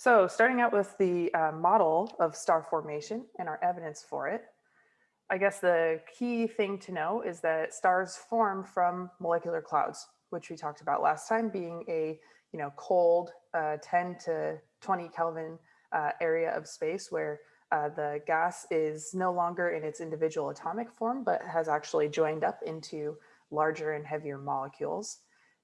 So starting out with the uh, model of star formation and our evidence for it, I guess the key thing to know is that stars form from molecular clouds, which we talked about last time being a you know cold uh, 10 to 20 Kelvin uh, area of space where uh, the gas is no longer in its individual atomic form, but has actually joined up into larger and heavier molecules.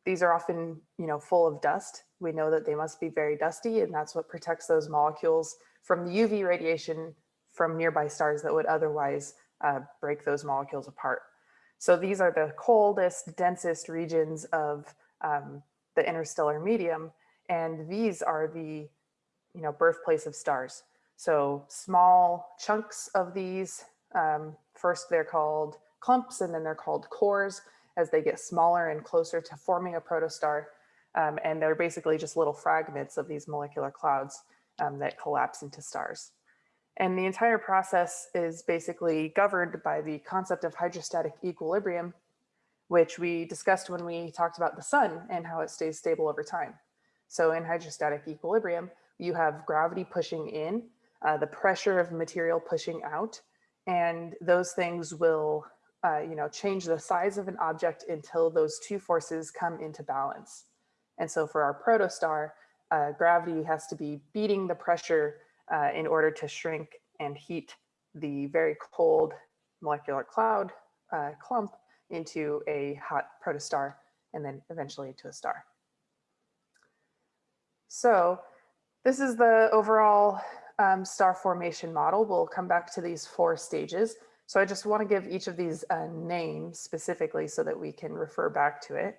These are often, you know, full of dust. We know that they must be very dusty and that's what protects those molecules from the UV radiation from nearby stars that would otherwise uh, break those molecules apart. So these are the coldest, densest regions of um, the interstellar medium. And these are the, you know, birthplace of stars. So small chunks of these, um, first they're called clumps and then they're called cores as they get smaller and closer to forming a protostar. Um, and they're basically just little fragments of these molecular clouds um, that collapse into stars. And the entire process is basically governed by the concept of hydrostatic equilibrium, which we discussed when we talked about the sun and how it stays stable over time. So in hydrostatic equilibrium, you have gravity pushing in uh, the pressure of material pushing out, and those things will uh, you know, change the size of an object until those two forces come into balance. And so for our protostar, uh, gravity has to be beating the pressure uh, in order to shrink and heat the very cold molecular cloud uh, clump into a hot protostar and then eventually into a star. So this is the overall um, star formation model. We'll come back to these four stages. So I just want to give each of these a name specifically so that we can refer back to it.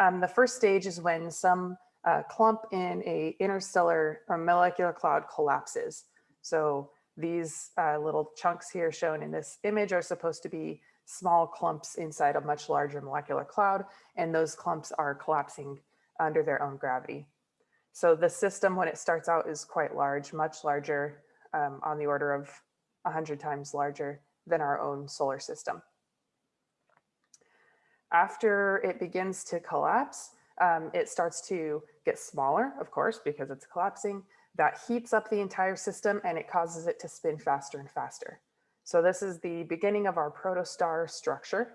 Um, the first stage is when some uh, clump in a interstellar or molecular cloud collapses. So these uh, little chunks here shown in this image are supposed to be small clumps inside a much larger molecular cloud, and those clumps are collapsing under their own gravity. So the system, when it starts out, is quite large, much larger, um, on the order of 100 times larger than our own solar system. After it begins to collapse, um, it starts to get smaller, of course, because it's collapsing. That heats up the entire system and it causes it to spin faster and faster. So this is the beginning of our protostar structure.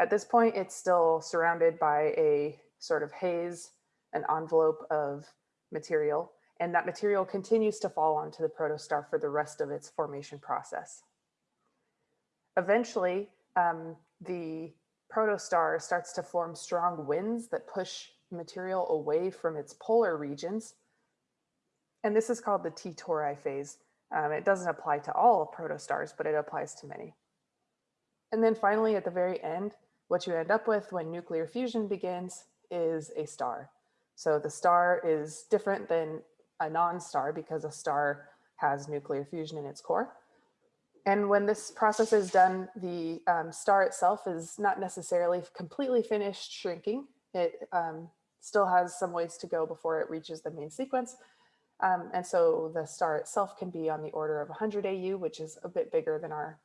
At this point, it's still surrounded by a sort of haze, an envelope of material, and that material continues to fall onto the protostar for the rest of its formation process. Eventually, um, the protostar starts to form strong winds that push material away from its polar regions. And this is called the T-Tauri phase. Um, it doesn't apply to all protostars, but it applies to many. And then finally, at the very end, what you end up with when nuclear fusion begins is a star. So the star is different than a non-star because a star has nuclear fusion in its core. And when this process is done, the um, star itself is not necessarily completely finished shrinking. It um, still has some ways to go before it reaches the main sequence. Um, and so the star itself can be on the order of 100 AU, which is a bit bigger than our,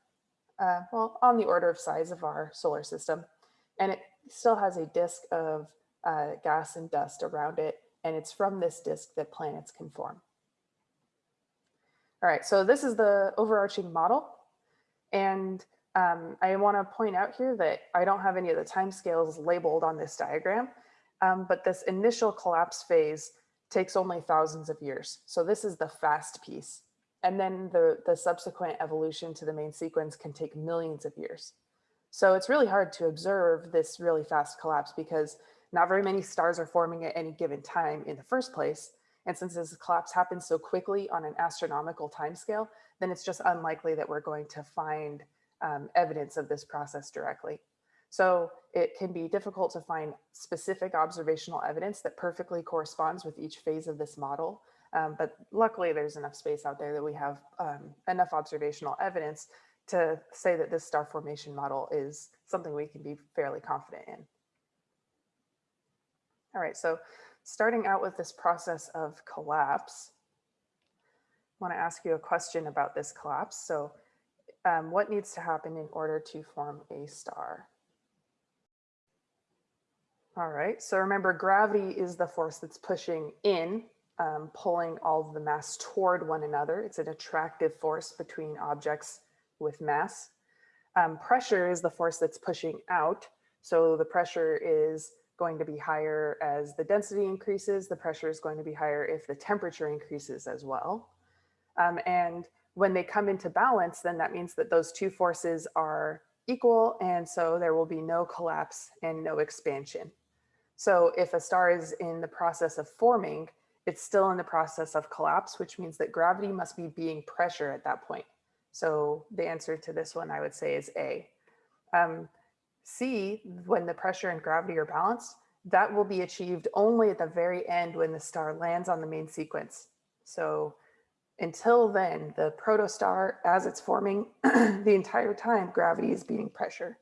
uh, well, on the order of size of our solar system. And it still has a disk of uh, gas and dust around it. And it's from this disk that planets can form. All right, so this is the overarching model. And um, I want to point out here that I don't have any of the timescales labeled on this diagram, um, but this initial collapse phase takes only thousands of years. So this is the fast piece. And then the, the subsequent evolution to the main sequence can take millions of years. So it's really hard to observe this really fast collapse because not very many stars are forming at any given time in the first place. And since this collapse happens so quickly on an astronomical timescale, then it's just unlikely that we're going to find um, evidence of this process directly. So it can be difficult to find specific observational evidence that perfectly corresponds with each phase of this model. Um, but luckily there's enough space out there that we have um, enough observational evidence to say that this star formation model is something we can be fairly confident in. All right, so starting out with this process of collapse, I want to ask you a question about this collapse. So um, what needs to happen in order to form a star? All right, so remember gravity is the force that's pushing in um, pulling all of the mass toward one another. It's an attractive force between objects with mass. Um, pressure is the force that's pushing out. So the pressure is going to be higher as the density increases. The pressure is going to be higher if the temperature increases as well. Um, and when they come into balance, then that means that those two forces are equal. And so there will be no collapse and no expansion. So if a star is in the process of forming, it's still in the process of collapse, which means that gravity must be being pressure at that point. So the answer to this one I would say is A. Um, C, when the pressure and gravity are balanced, that will be achieved only at the very end when the star lands on the main sequence. So until then, the protostar, as it's forming, the entire time, gravity is beating pressure.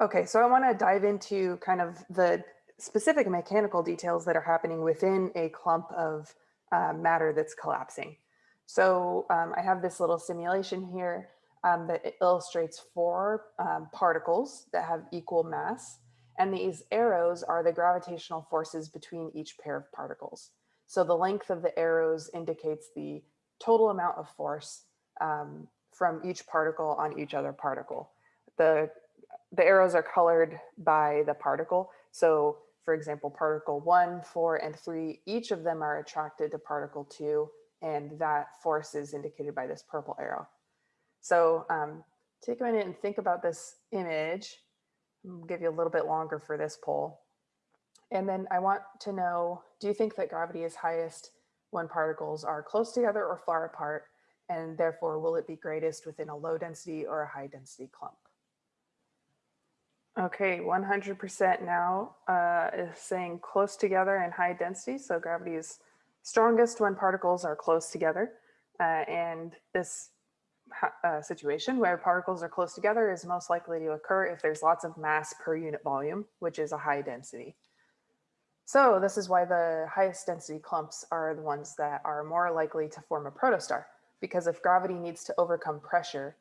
Okay, so I want to dive into kind of the specific mechanical details that are happening within a clump of uh, matter that's collapsing. So um, I have this little simulation here um, that illustrates four um, particles that have equal mass. And these arrows are the gravitational forces between each pair of particles. So the length of the arrows indicates the total amount of force um, from each particle on each other particle. The, the arrows are colored by the particle. So for example, particle one, four, and three, each of them are attracted to particle two, and that force is indicated by this purple arrow. So um, take a minute and think about this image. I'll give you a little bit longer for this poll. And then I want to know, do you think that gravity is highest when particles are close together or far apart? And therefore, will it be greatest within a low density or a high density clump? Okay, 100% now uh, is saying close together and high density. So gravity is strongest when particles are close together. Uh, and this uh, situation where particles are close together is most likely to occur if there's lots of mass per unit volume, which is a high density. So this is why the highest density clumps are the ones that are more likely to form a protostar, because if gravity needs to overcome pressure,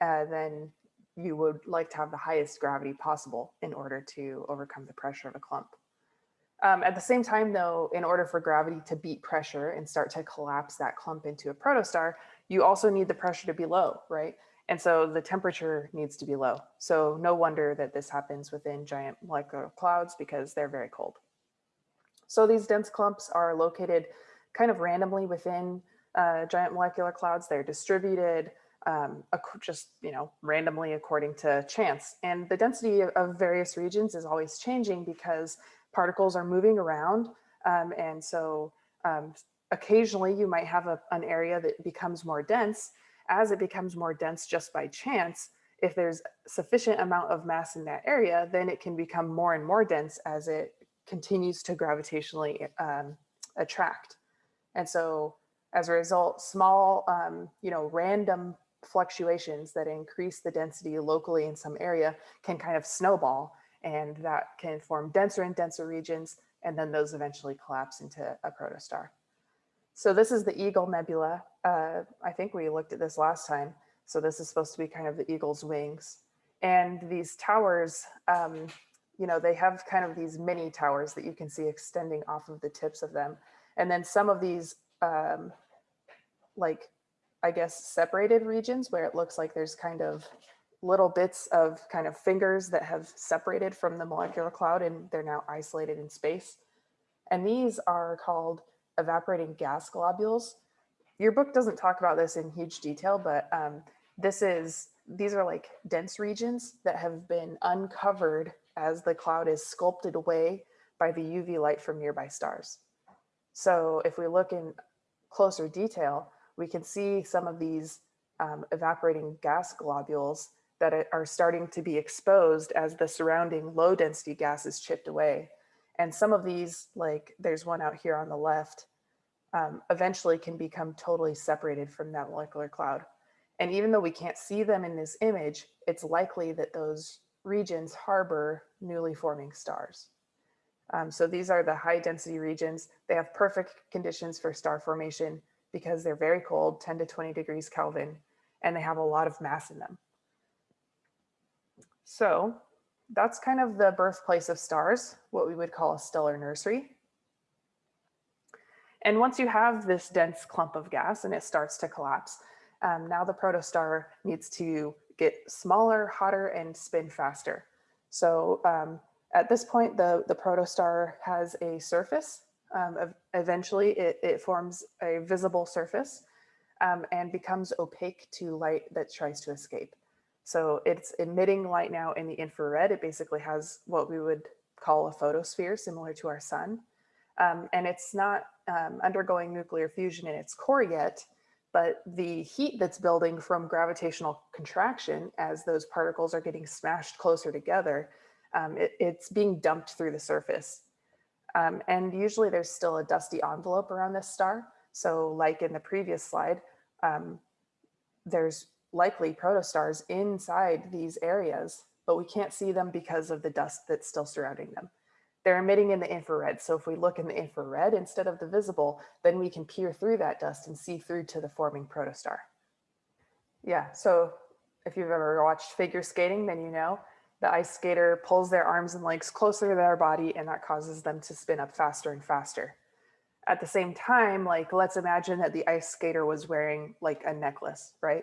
uh, then you would like to have the highest gravity possible in order to overcome the pressure of a clump. Um, at the same time, though, in order for gravity to beat pressure and start to collapse that clump into a protostar, you also need the pressure to be low, right? And so the temperature needs to be low. So no wonder that this happens within giant molecular clouds because they're very cold. So these dense clumps are located kind of randomly within uh, giant molecular clouds. They're distributed um, just, you know, randomly according to chance. And the density of, various regions is always changing because particles are moving around. Um, and so um, occasionally you might have a, an area that becomes more dense. As it becomes more dense just by chance, if there's sufficient amount of mass in that area, then it can become more and more dense as it continues to gravitationally um, attract. And so as a result, small, um, you know, random fluctuations that increase the density locally in some area can kind of snowball and that can form denser and denser regions and then those eventually collapse into a protostar. So this is the Eagle Nebula. Uh, I think we looked at this last time. So this is supposed to be kind of the eagle's wings. And these towers, um, you know, they have kind of these mini towers that you can see extending off of the tips of them. And then some of these um, like I guess, separated regions where it looks like there's kind of little bits of kind of fingers that have separated from the molecular cloud and they're now isolated in space. And these are called evaporating gas globules. Your book doesn't talk about this in huge detail, but um, this is, these are like dense regions that have been uncovered as the cloud is sculpted away by the UV light from nearby stars. So if we look in closer detail, we can see some of these um, evaporating gas globules that are starting to be exposed as the surrounding low density gas is chipped away. And some of these, like there's one out here on the left, um, eventually can become totally separated from that molecular cloud. And even though we can't see them in this image, it's likely that those regions harbor newly forming stars. Um, so these are the high density regions. They have perfect conditions for star formation because they're very cold, 10 to 20 degrees Kelvin, and they have a lot of mass in them. So that's kind of the birthplace of stars, what we would call a stellar nursery. And once you have this dense clump of gas and it starts to collapse, um, now the protostar needs to get smaller, hotter, and spin faster. So um, at this point, the, the protostar has a surface. Um, eventually, it, it, forms a visible surface um, and becomes opaque to light that tries to escape. So it's emitting light now in the infrared. It basically has what we would call a photosphere, similar to our sun. Um, and it's not um, undergoing nuclear fusion in its core yet, but the heat that's building from gravitational contraction as those particles are getting smashed closer together, um, it, it's being dumped through the surface. Um, and usually there's still a dusty envelope around this star. So like in the previous slide, um, there's likely protostars inside these areas, but we can't see them because of the dust that's still surrounding them. They're emitting in the infrared. So if we look in the infrared instead of the visible, then we can peer through that dust and see through to the forming protostar. Yeah, so if you've ever watched figure skating, then you know the ice skater pulls their arms and legs closer to their body and that causes them to spin up faster and faster. At the same time, like let's imagine that the ice skater was wearing like a necklace, right?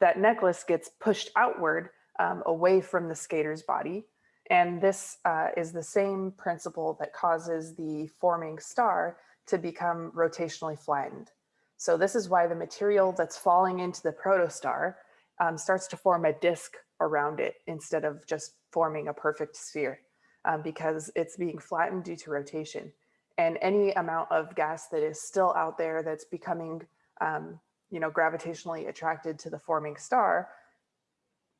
That necklace gets pushed outward um, away from the skater's body and this uh, is the same principle that causes the forming star to become rotationally flattened. So this is why the material that's falling into the protostar um, starts to form a disk around it instead of just forming a perfect sphere um, because it's being flattened due to rotation. And any amount of gas that is still out there that's becoming um, you know, gravitationally attracted to the forming star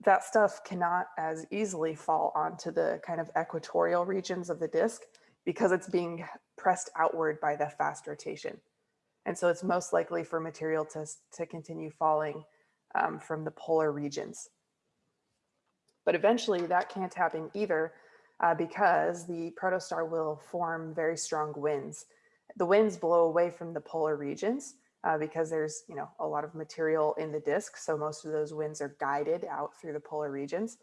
that stuff cannot as easily fall onto the kind of equatorial regions of the disk because it's being pressed outward by the fast rotation. And so it's most likely for material to, to continue falling um, from the polar regions. But eventually that can't happen either uh, because the protostar will form very strong winds. The winds blow away from the polar regions uh, because there's you know a lot of material in the disk. So most of those winds are guided out through the polar regions.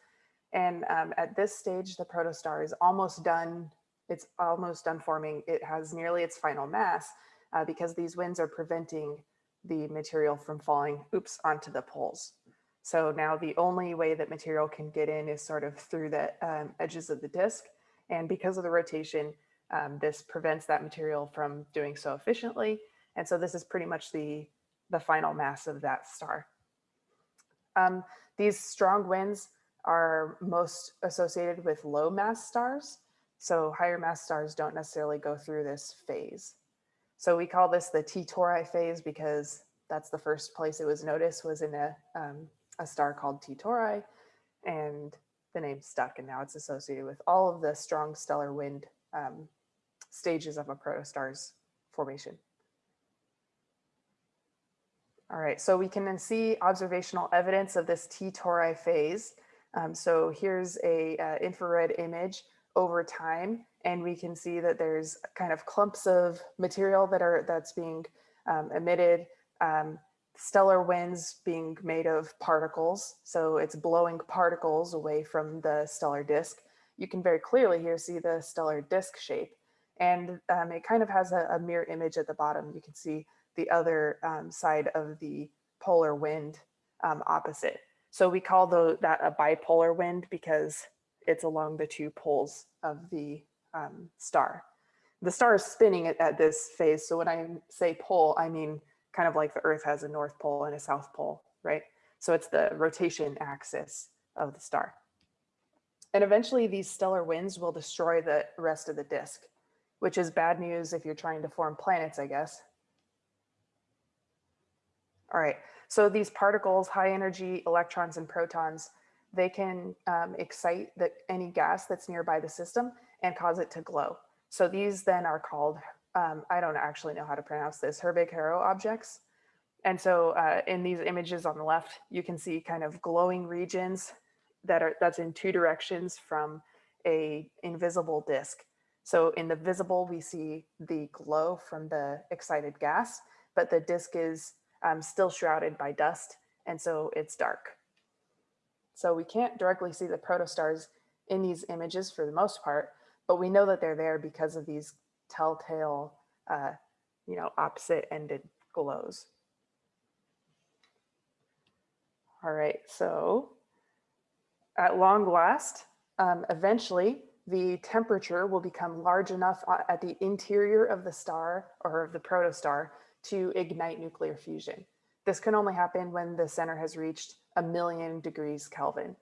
And um, at this stage, the protostar is almost done. It's almost done forming. It has nearly its final mass uh, because these winds are preventing the material from falling, oops, onto the poles. So now the only way that material can get in is sort of through the um, edges of the disk. And because of the rotation, um, this prevents that material from doing so efficiently and so this is pretty much the, the final mass of that star. Um, these strong winds are most associated with low mass stars. So higher mass stars don't necessarily go through this phase. So we call this the T Tauri phase because that's the first place it was noticed was in a, um, a star called T Tauri and the name stuck and now it's associated with all of the strong stellar wind um, stages of a protostar's formation. All right, so we can then see observational evidence of this T Tauri phase. Um, so here's a uh, infrared image over time, and we can see that there's kind of clumps of material that are that's being um, emitted, um, stellar winds being made of particles. So it's blowing particles away from the stellar disk. You can very clearly here see the stellar disk shape, and um, it kind of has a, a mirror image at the bottom. You can see the other um, side of the polar wind um, opposite. So we call the, that a bipolar wind because it's along the two poles of the um, star. The star is spinning at, at this phase. So when I say pole, I mean kind of like the earth has a north pole and a south pole, right? So it's the rotation axis of the star. And eventually these stellar winds will destroy the rest of the disk, which is bad news if you're trying to form planets, I guess, all right, so these particles, high energy electrons and protons, they can um, excite the, any gas that's nearby the system and cause it to glow. So these then are called, um, I don't actually know how to pronounce this, Herbig-Haro objects. And so uh, in these images on the left, you can see kind of glowing regions that are that's in two directions from a invisible disk. So in the visible, we see the glow from the excited gas, but the disk is um, still shrouded by dust, and so it's dark. So we can't directly see the protostars in these images for the most part, but we know that they're there because of these telltale uh, you know, opposite ended glows. All right, so at long last, um, eventually the temperature will become large enough uh, at the interior of the star or of the protostar to ignite nuclear fusion. This can only happen when the center has reached a million degrees Kelvin.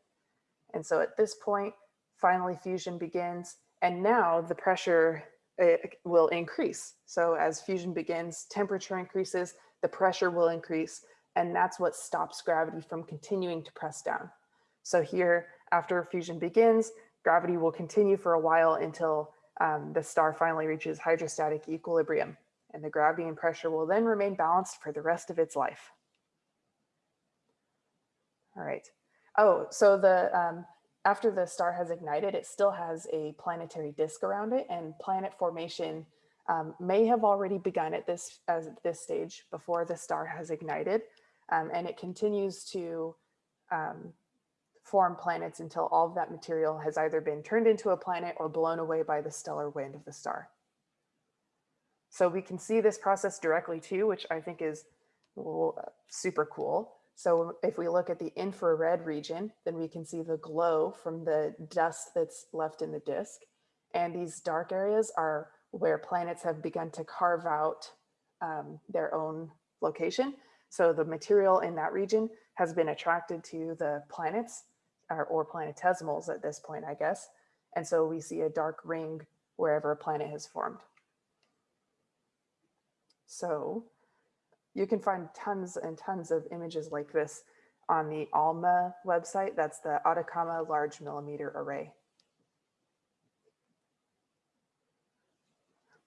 And so at this point, finally fusion begins. And now the pressure uh, will increase. So as fusion begins, temperature increases, the pressure will increase, and that's what stops gravity from continuing to press down. So here, after fusion begins, gravity will continue for a while until um, the star finally reaches hydrostatic equilibrium, and the gravity and pressure will then remain balanced for the rest of its life. All right. Oh, so the um, after the star has ignited, it still has a planetary disk around it and planet formation um, may have already begun at this, as at this stage before the star has ignited. Um, and it continues to um, form planets until all of that material has either been turned into a planet or blown away by the stellar wind of the star. So we can see this process directly too, which I think is super cool. So if we look at the infrared region, then we can see the glow from the dust that's left in the disk. And these dark areas are where planets have begun to carve out um, their own location. So the material in that region has been attracted to the planets or, or planetesimals at this point, I guess. And so we see a dark ring wherever a planet has formed. So you can find tons and tons of images like this on the ALMA website. That's the Atacama Large Millimeter Array.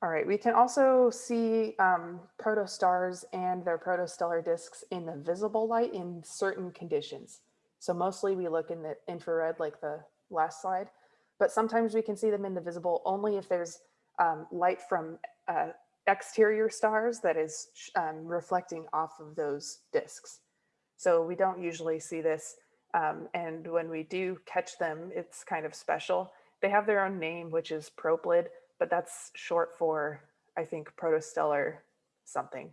All right, we can also see um, protostars and their protostellar disks in the visible light in certain conditions. So mostly we look in the infrared like the last slide, but sometimes we can see them in the visible only if there's um, light from uh, exterior stars that is um, reflecting off of those disks. So we don't usually see this. Um, and when we do catch them, it's kind of special. They have their own name, which is Proplyd, but that's short for, I think, protostellar something.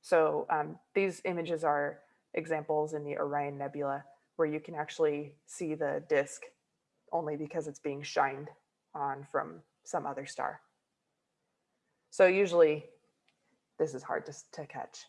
So um, these images are examples in the Orion Nebula where you can actually see the disk only because it's being shined on from some other star. So usually this is hard to, to catch.